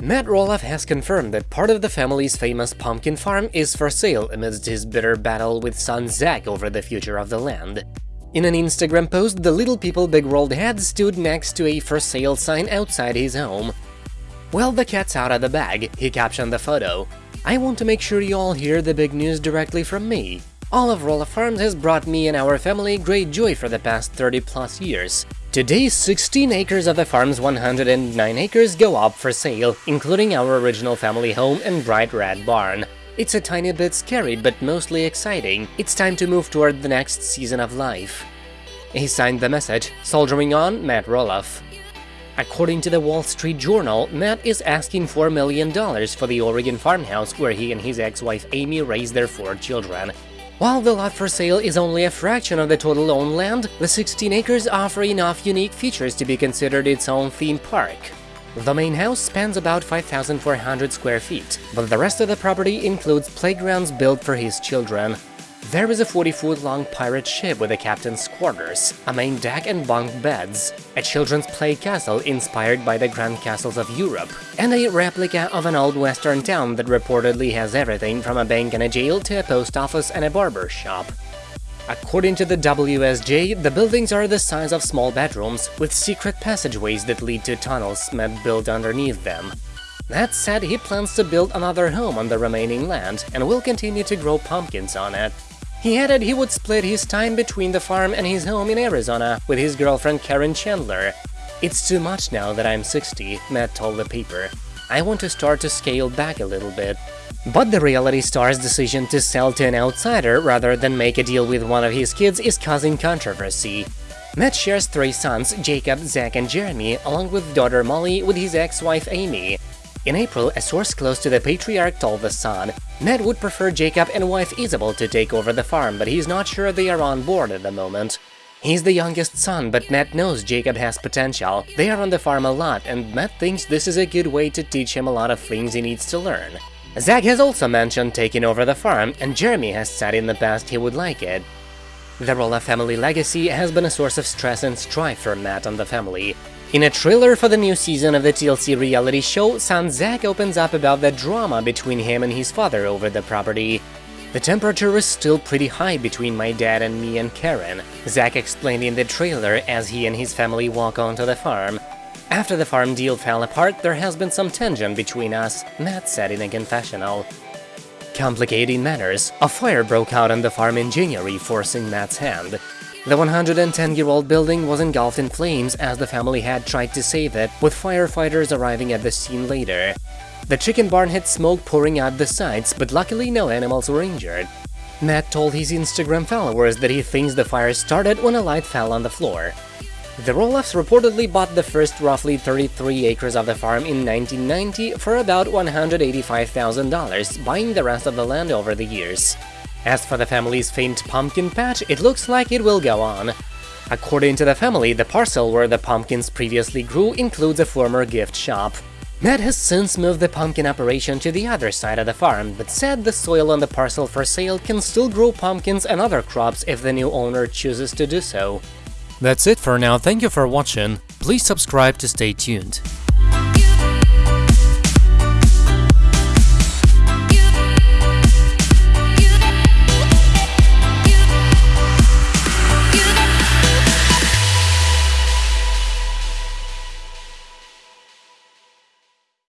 Matt Roloff has confirmed that part of the family's famous pumpkin farm is for sale amidst his bitter battle with son Zach over the future of the land. In an Instagram post, the Little People Big World head stood next to a for sale sign outside his home. Well, the cat's out of the bag, he captioned the photo. I want to make sure you all hear the big news directly from me. All of Roloff Farms has brought me and our family great joy for the past 30 plus years. Today, 16 acres of the farm's 109 acres go up for sale, including our original family home and bright red barn. It's a tiny bit scary, but mostly exciting. It's time to move toward the next season of life. He signed the message, soldiering on Matt Roloff. According to the Wall Street Journal, Matt is asking $4 million for the Oregon farmhouse where he and his ex-wife Amy raised their four children. While the lot for sale is only a fraction of the total owned land, the 16 acres offer enough unique features to be considered its own theme park. The main house spans about 5,400 square feet, but the rest of the property includes playgrounds built for his children. There is a 40-foot-long pirate ship with a captain's quarters, a main deck and bunk beds, a children's play castle inspired by the grand castles of Europe, and a replica of an old western town that reportedly has everything from a bank and a jail to a post office and a barber shop. According to the WSJ, the buildings are the size of small bedrooms, with secret passageways that lead to tunnels Matt built underneath them. That said, he plans to build another home on the remaining land and will continue to grow pumpkins on it. He added he would split his time between the farm and his home in Arizona with his girlfriend Caryn Chandler. It's too much now that I'm 60, Matt told the paper. I want to start to scale back a little bit. But the reality star's decision to sell to an outsider rather than make a deal with one of his kids is causing controversy. Matt shares three sons, Jacob, Zach and Jeremy, along with daughter Molly with his ex-wife Amy. In April, a source close to the patriarch told The Sun, Matt would prefer Jacob and wife Isabel to take over the farm, but he's not sure they are on board at the moment. He's the youngest son, but Matt knows Jacob has potential. They are on the farm a lot, and Matt thinks this is a good way to teach him a lot of things he needs to learn. Zach has also mentioned taking over the farm, and Jeremy has said in the past he would like it. The Roloff family legacy has been a source of stress and strife for Matt and the family. In a trailer for the new season of the TLC reality show, son Zach opens up about the drama between him and his father over the property. The temperature is still pretty high between my dad and me and Caryn, Zach explained in the trailer as he and his family walk onto the farm. After the farm deal fell apart, there has been some tension between us, Matt said in a confessional. Complicating matters, a fire broke out on the farm in January, forcing Matt's hand. The 110-year-old building was engulfed in flames as the family had tried to save it, with firefighters arriving at the scene later. The chicken barn had smoke pouring out the sides, but luckily no animals were injured. Matt told his Instagram followers that he thinks the fire started when a light fell on the floor. The Roloffs reportedly bought the first roughly 33 acres of the farm in 1990 for about $185,000, buying the rest of the land over the years. As for the family's famed pumpkin patch, it looks like it will go on. According to the family, the parcel where the pumpkins previously grew includes a former gift shop. Matt has since moved the pumpkin operation to the other side of the farm, but said the soil on the parcel for sale can still grow pumpkins and other crops if the new owner chooses to do so. That's it for now, thank you for watching, please subscribe to stay tuned.